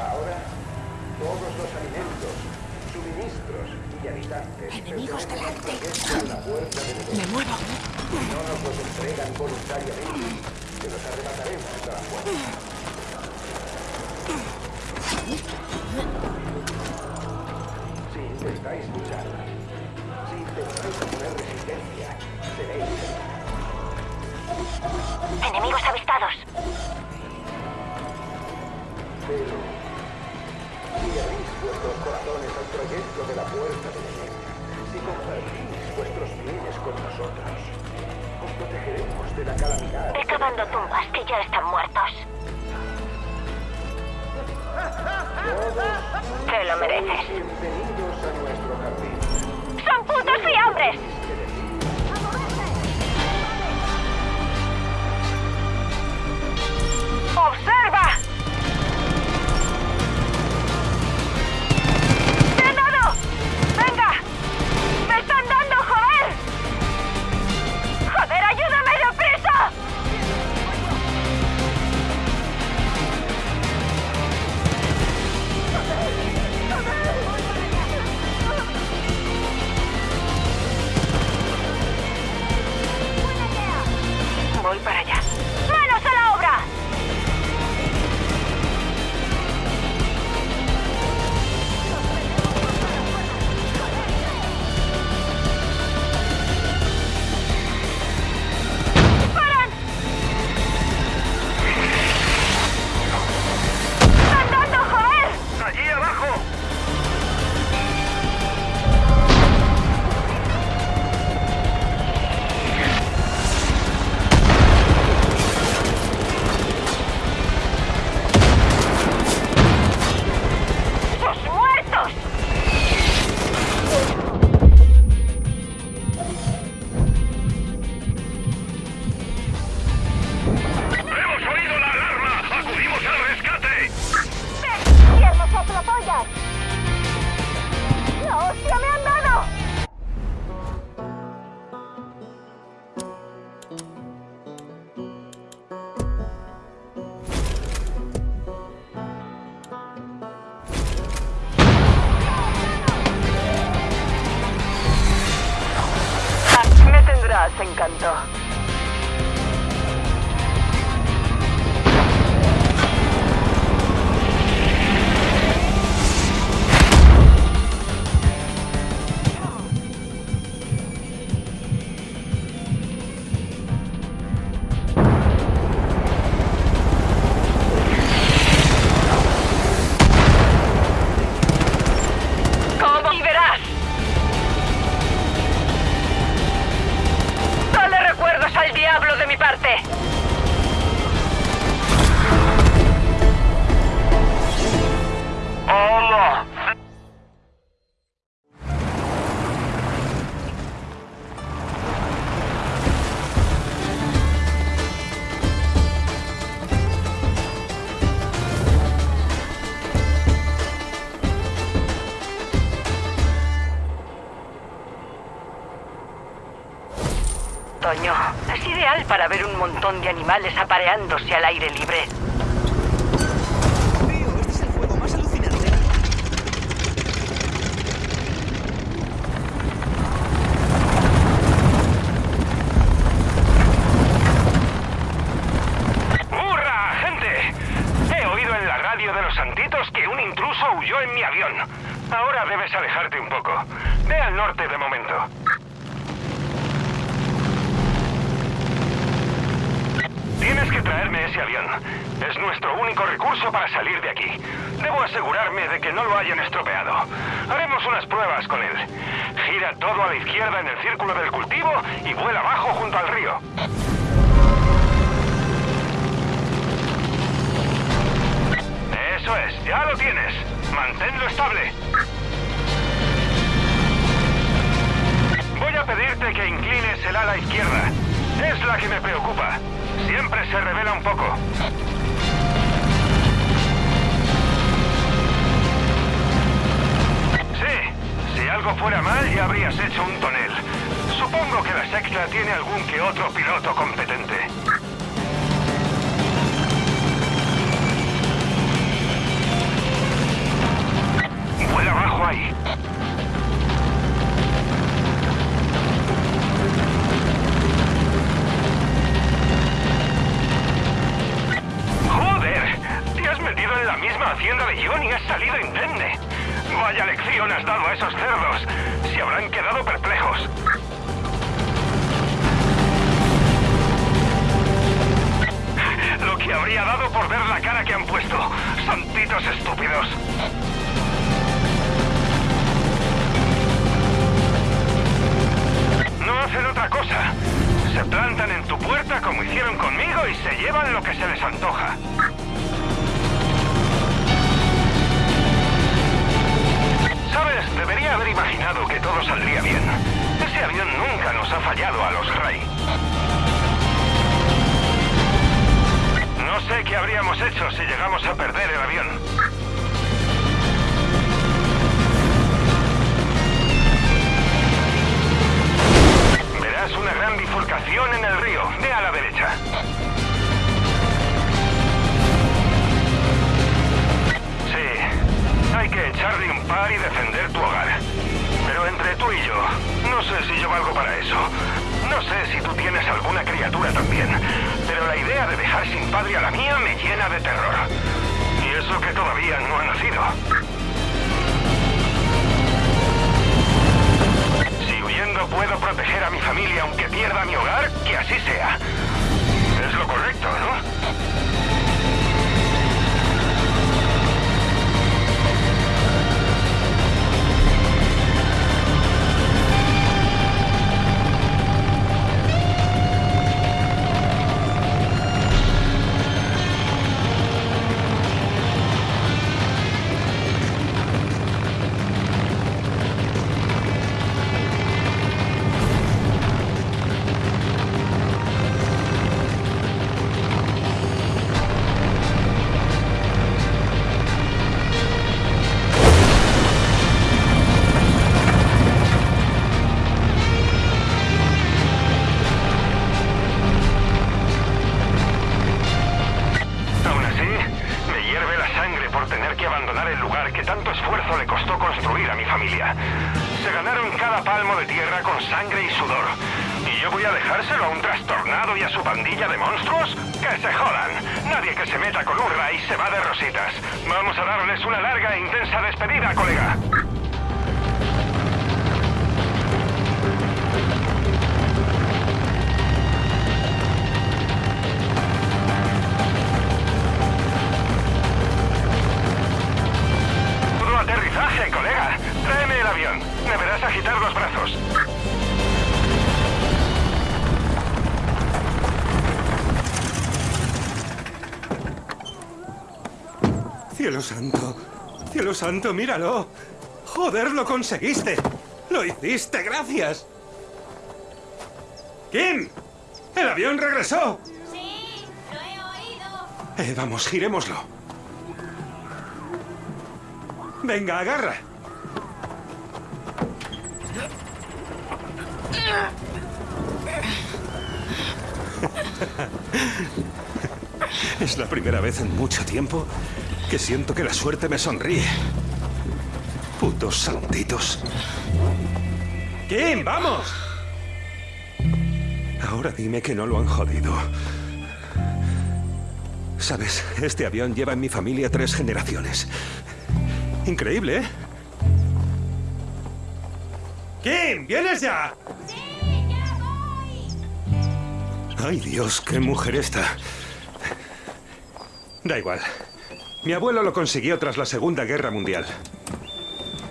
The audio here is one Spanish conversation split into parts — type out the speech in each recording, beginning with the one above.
Ahora, todos los alimentos, suministros y habitantes... Enemigos delante. Me muevo. no nos los entregan voluntariamente, que los arrebataremos a la fuerza. Si intentáis luchar, si intentáis poner resistencia, seréis Enemigos avistados. Pero corazones al proyecto de la puerta de la guerra, si compartís vuestros bienes con nosotros, os protegeremos de la calamidad. Ve cavando tumbas que ya están muertos. Te lo mereces. Bienvenidos a nuestro jardín. ¡Son putos fiambres! Para ver un montón de animales apareándose al aire libre. Tío, este es el juego más alucinante. ¡Hurra, gente! He oído en la radio de los santitos que un intruso huyó en mi avión. Ahora debes alejarte un poco. Ve al norte de momento. Tienes que traerme ese avión. Es nuestro único recurso para salir de aquí. Debo asegurarme de que no lo hayan estropeado. Haremos unas pruebas con él. Gira todo a la izquierda en el círculo del cultivo y vuela abajo junto al río. Eso es, ya lo tienes. Manténlo estable. Voy a pedirte que inclines el ala izquierda. Es la que me preocupa. Siempre se revela un poco. Sí, si algo fuera mal ya habrías hecho un tonel. Supongo que la secta tiene algún que otro piloto competente. Que se les antoja. ¿Sabes? Debería haber imaginado que todo saldría bien. Ese avión nunca nos ha fallado a los Ray. No sé qué habríamos hecho si llegamos a perder el avión. Verás una gran bifurcación en el río. Par y defender tu hogar. Pero entre tú y yo, no sé si yo valgo para eso. No sé si tú tienes alguna criatura también, pero la idea de dejar sin padre a la mía me llena de terror. Y eso que todavía no ha nacido. Si huyendo puedo proteger a mi familia aunque pierda mi hogar, que así sea. Es lo correcto, ¿no? Cielo santo, cielo santo, míralo. Joder, lo conseguiste. Lo hiciste, gracias. Kim, el avión regresó. Sí, lo he oído. Eh, vamos, girémoslo. Venga, agarra. Es la primera vez en mucho tiempo que siento que la suerte me sonríe. Putos santitos. Kim, vamos. Ahora dime que no lo han jodido. Sabes, este avión lleva en mi familia tres generaciones. Increíble, ¿eh? Kim, ¿vienes ya? Sí, ya voy. Ay, Dios, qué mujer esta. Da igual. Mi abuelo lo consiguió tras la Segunda Guerra Mundial.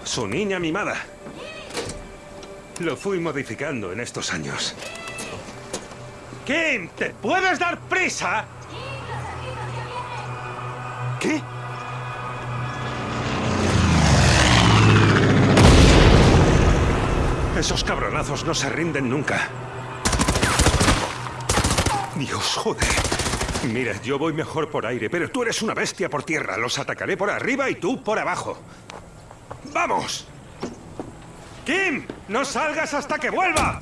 Su niña mimada. Lo fui modificando en estos años. Kim, ¿te puedes dar prisa? ¿Qué? Esos cabronazos no se rinden nunca. Dios, joder. Mira, yo voy mejor por aire, pero tú eres una bestia por tierra. Los atacaré por arriba y tú por abajo. ¡Vamos! ¡Kim! ¡No salgas hasta que vuelva!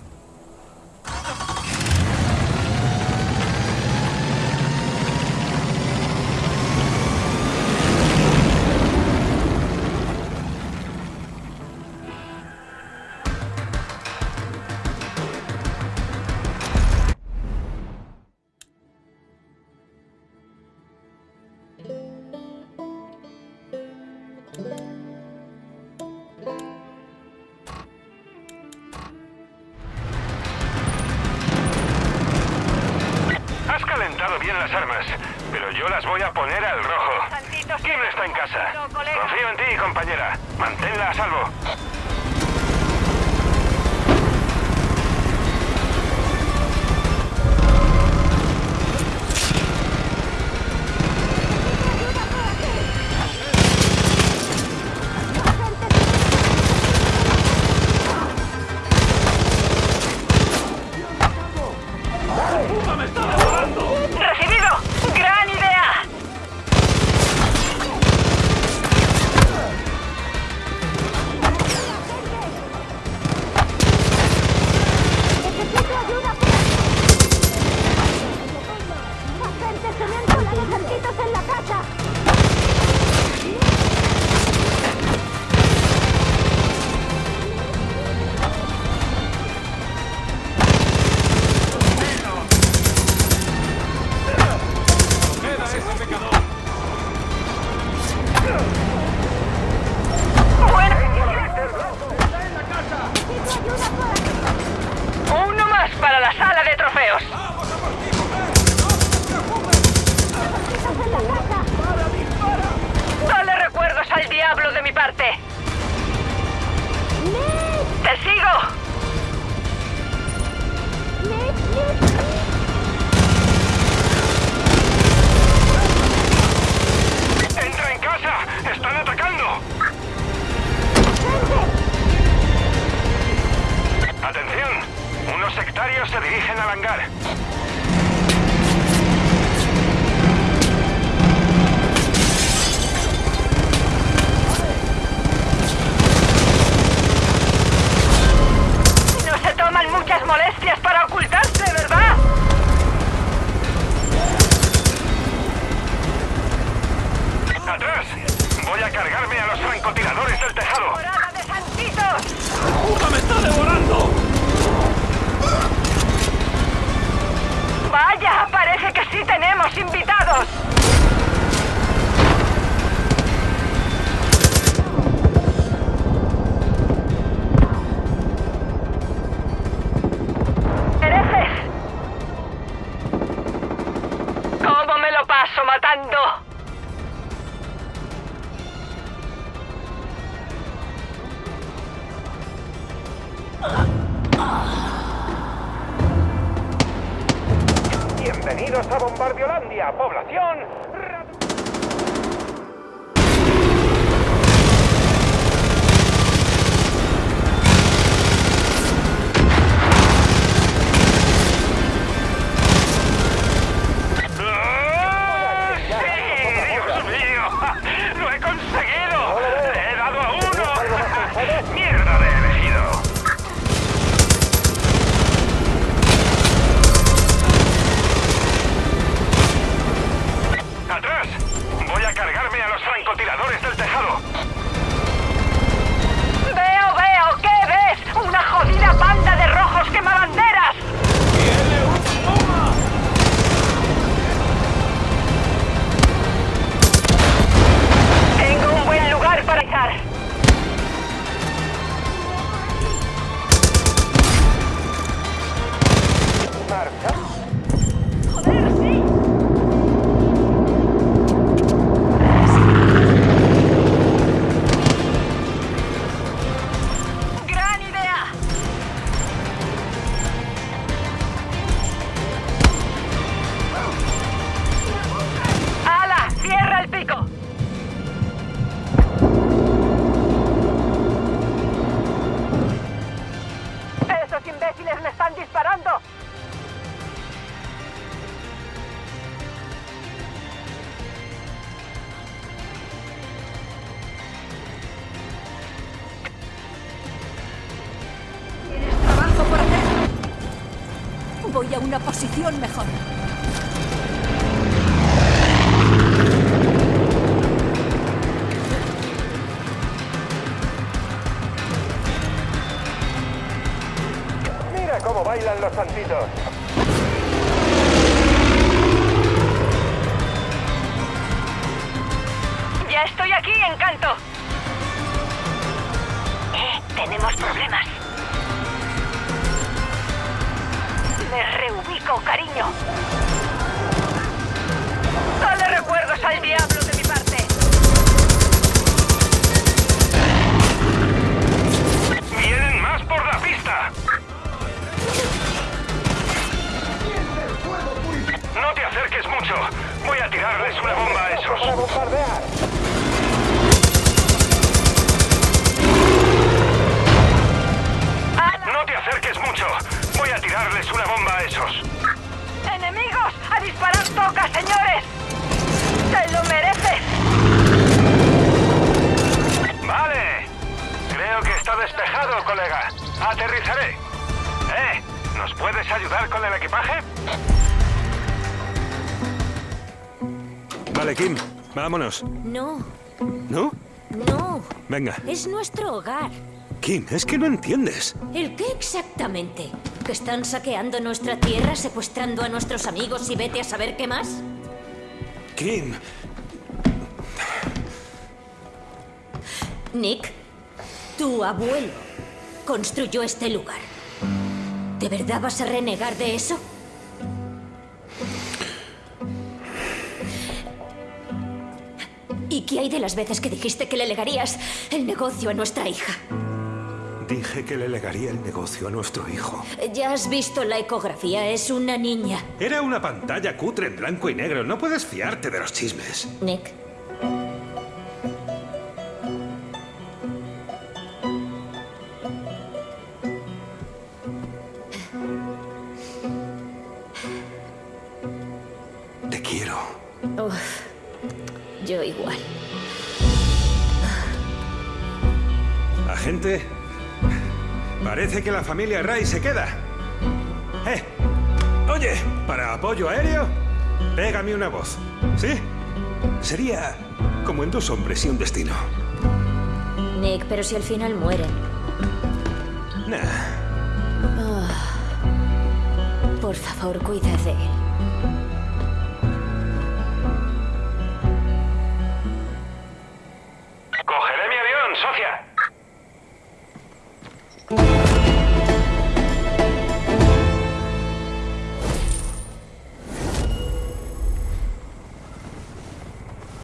Bienvenidos a Bombardiolandia. ¡Otros imbéciles me están disparando! Tienes trabajo por hacer. Voy a una posición mejor. santitos. Bombardear! No te acerques mucho. Voy a tirarles una bomba a esos. ¡Enemigos! ¡A disparar toca, señores! ¡Te lo mereces! Vale. Creo que está despejado, colega. Aterrizaré. ¿Eh? ¿Nos puedes ayudar con el equipaje? Vale, Kim, vámonos. No, ¿No? no. Venga. Es nuestro hogar. Kim, es que no entiendes. ¿El qué exactamente? ¿Que están saqueando nuestra tierra, secuestrando a nuestros amigos y vete a saber qué más? Kim, Nick, tu abuelo construyó este lugar. ¿De verdad vas a renegar de eso? Qué hay de las veces que dijiste que le legarías el negocio a nuestra hija? dije que le legaría el negocio a nuestro hijo. Ya has visto la ecografía, es una niña. Era una pantalla cutre en blanco y negro. No puedes fiarte de los chismes. Nick. Parece que la familia Ray se queda. Eh, oye, para apoyo aéreo, pégame una voz. ¿Sí? Sería como en dos hombres y un destino. Nick, pero si al final mueren. Nah, Por favor, cuida de él.